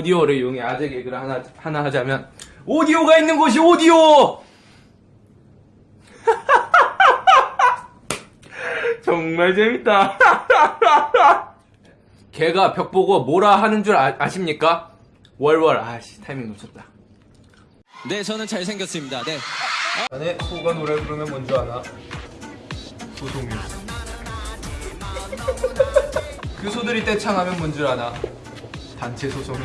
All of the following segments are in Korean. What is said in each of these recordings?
오디오를 이용해 아재 개그를 하나, 하나 하자면 오디오가 있는 곳이 오디오! 정말 재밌다. 걔가 벽 보고 뭐라 하는 줄 아, 십니까 월월 아씨 타이밍 놓쳤다. 네, 저는 잘생겼습니다. 네. 안에 소가 노래 부르면 뭔 줄 아나? 소송이. 그 소들이 떼창하면 뭔 줄 아나? 단체 있어.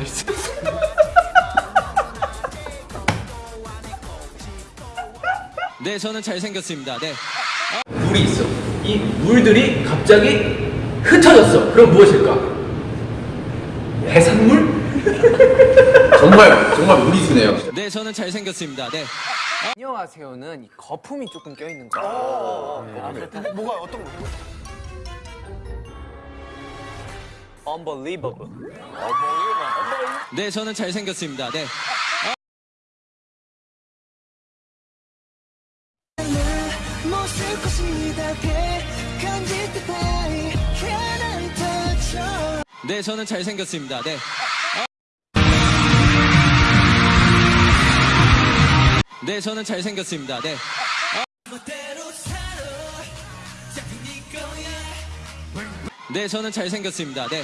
네, 저는 잘생겼습니다. 네. 물이 있어. 이 물들이 갑자기 흩어졌어. 그럼 무엇일까? 해산물? 정말 정말 무리수네요. 네, 저는 잘생겼습니다. 네. 안녕하세요는 이 거품이 조금 껴있는 거. 뭐가 어떤 거? Unbelievable. 네, 저는 잘생겼습니다. 네. 네, 저는 잘생겼습니다. 네. 네, 저는 잘생겼습니다. 네. 네, 저는 잘생겼습니다. 네.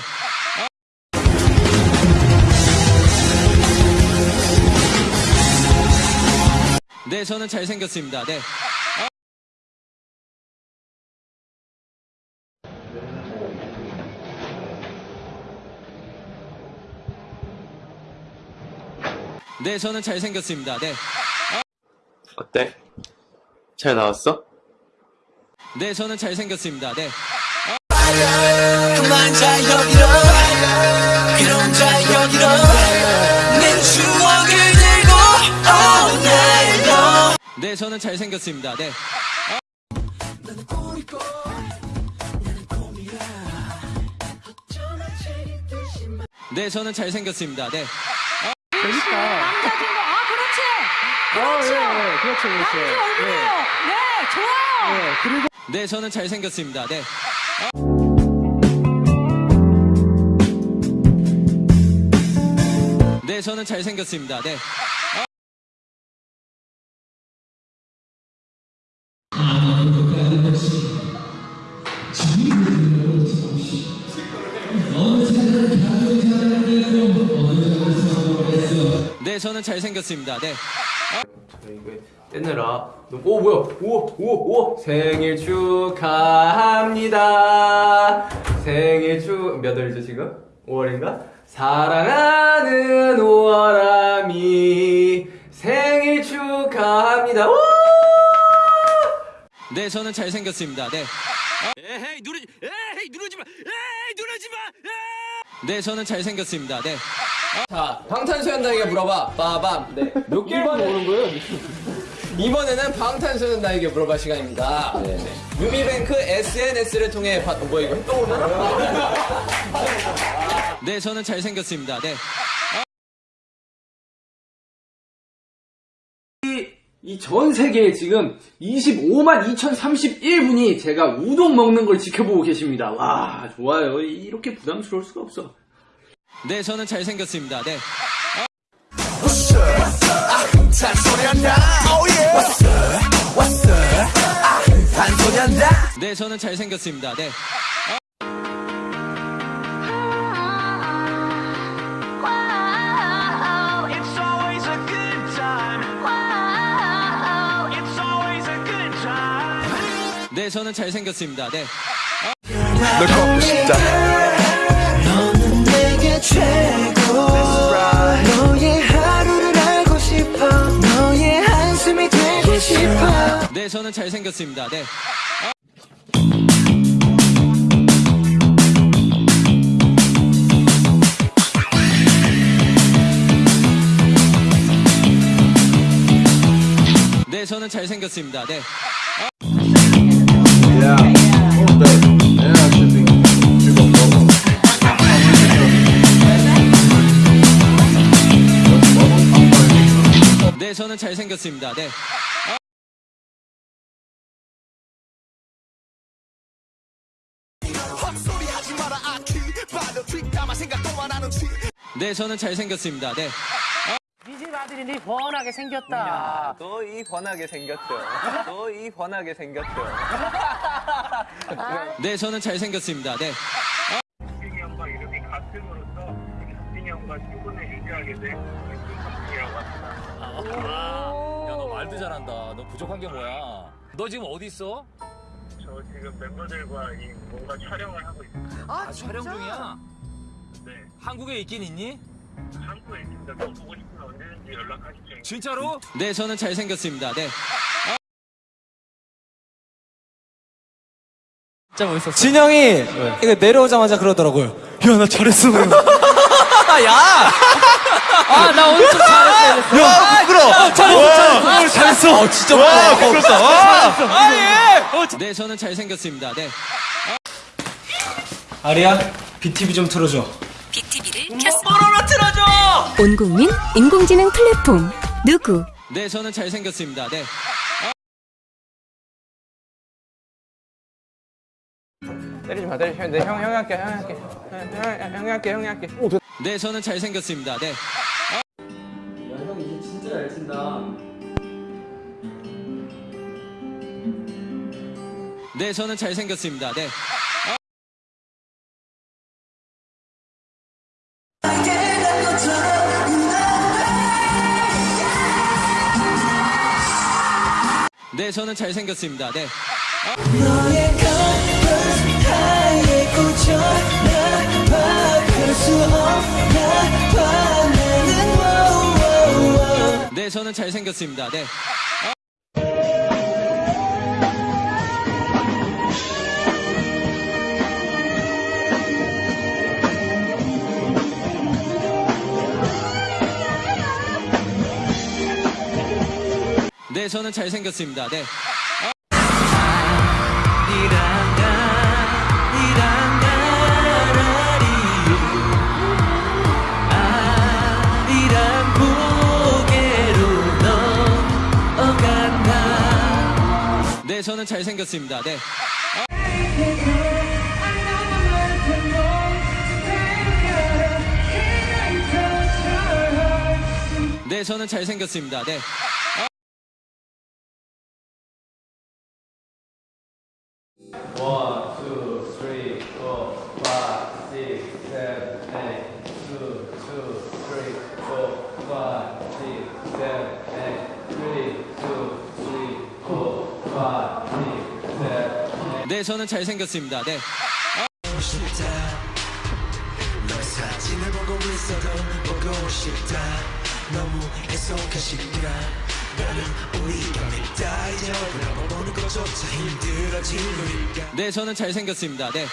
네, 저는 잘생겼습니다. 네. 네, 저는 잘생겼습니다. 네. 어때? 잘 나왔어? 네, 저는 잘생겼습니다. 네. 그만 자 여기로 그런 자 여기로 내 추억을 들고 all night long 네, 저는 잘생겼습니다. 네. 네, 저는 잘생겼습니다. 네. 남자친구 아 그렇지 그렇죠 그렇죠, 그렇죠. 얼굴이에요 네 좋아요 네, 저는 잘생겼습니다. 네. 네, 저는 잘생겼습니다. 네. 네, 저는 잘생겼습니다. 네. 떼느라 오 뭐야 오오오 생일 축하합니다 생일 축몇 월이죠 지금 5월인가 사랑하는 5월아미 생일 축하합니다 오! 네, 저는 잘생겼습니다. 네. 에헤이 누르지, 에헤이 누르지 마, 에헤이 누르지 마. 네, 저는 잘생겼습니다. 네. 자, 방탄소년단에게 물어봐. 빠밤. 네. 몇 개를 모르는 거예요? 이번에는 방탄소년단에게 물어봐 시간입니다. 유미뱅크 SNS를 통해 받, 어, 뭐야 이거 또 오나? 네, 저는 잘생겼습니다. 네. 이전 세계에 지금 25만 2031분이 제가 우동 먹는 걸 지켜보고 계십니다. 와, 좋아요. 이렇게 부담스러울 수가 없어. 네, 저는 잘생겼습니다. 네. 네, 저는 잘생겼습니다. 네. 네, 저는 잘생겼습니다. 네. 너는 내게 최고. 너의 하루를 알고 싶어. 너의 한숨이 되고 싶어. 네, 저는 잘생겼습니다. 네. 네, 저는 잘생겼습니다. 네. 저는 잘생겼습니다. 네. 네, 저는 잘생겼습니다. 네. 니집 아들이 니 번하게 생겼다. 너이 번하게 생겼죠. 너이 번하게 생겼죠. 네, 저는 잘생겼습니다. 네. 박진이 형과 이름이 같음으로써 박진이 형과 친분을 유지하게 합니다. 야, 너 말도 잘한다. 너 부족한 게 뭐야? 너 지금 어디 있어? 저 지금 멤버들과 이 뭔가 촬영을 하고 있습니다. 아, 촬영 중이야? 네, 한국에 있긴 있니? 한국에 있습니다. 또 보고 싶으면 언제든지 연락하십시오. 진짜로? 네, 저는 잘생겼습니다. 네. 진영이 이거 내려오자마자 그러더라고요. 야, 나 잘했어. 아, 나 오늘 좀 잘했어. 야, 부끄러. 잘했어, 잘했어. 잘했어. 어, 진짜 와, 부끄럽다. 와. 네, 저는 잘생겼습니다. 네. 아리야, BTV 좀 틀어줘. BTV를 켰습니다. 온 국민 인공지능 플랫폼 누구 네, 저는 잘생겼습니다. 네. 때리지 마, 때리지 마. 네, 형, 형이 할게, 형이 할게. 형, 형, 형이 할게, 형이 할게. 네, 저는 잘생겼습니다. 네. 형 이제 진짜 잘 친다. 네, 저는 잘생겼습니다. 네. 네, 저는 잘생겼습니다. 네. 네, 저는 잘생겼습니다. 네. 네, 저는 잘생겼습니다. 네. 저는 잘생겼습니다. 네. 네, 저는 잘생겼습니다. 네. 네, 저는 잘생겼습니다. 네. 네, 저는 잘생겼습니다. 네.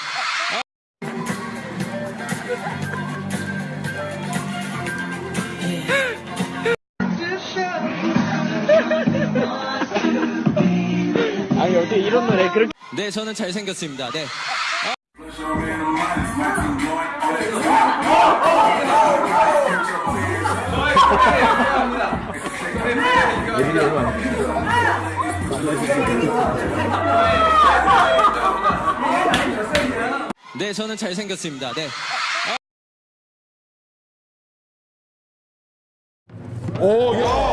네, 저는 잘생겼습니다. 네. 네, 저는 잘생겼습니다. 네.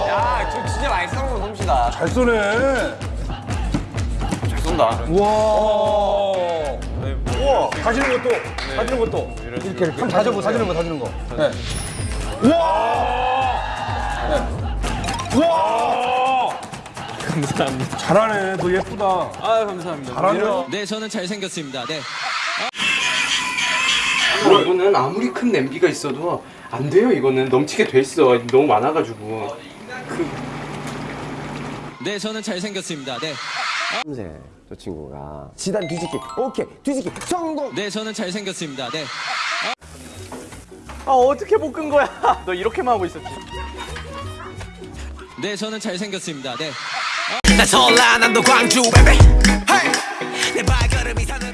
야, 저 진짜 많이 거 솜씨다. 잘 쏘네. 잘 쏜다. 우와. 우와. 사지는 것도, 사지는 것도. 이렇게, 이렇게. 한번 사져보, 사지는 거, 사지는 거. 네. 우와. 네. 우와. 감사합니다. 잘하네. 너 예쁘다. 아, 감사합니다. 잘하네. 네, 저는 잘생겼습니다. 네. 이거는 아무리 큰 냄비가 있어도 안 돼요. 이거는 넘치게 돼 있어. 너무 많아가지고. 네, 저는 잘생겼습니다. 네. 저 친구가. 지단 뒤집기. 오케이. 뒤집기. 성공. 네, 저는 잘생겼습니다. 네. 아, 어떻게 못끈 거야? 너 이렇게만 하고 있었지. 네, 저는 잘생겼습니다. 네. 나 전라, 난도 광주, 베베. 내 발걸음이 사는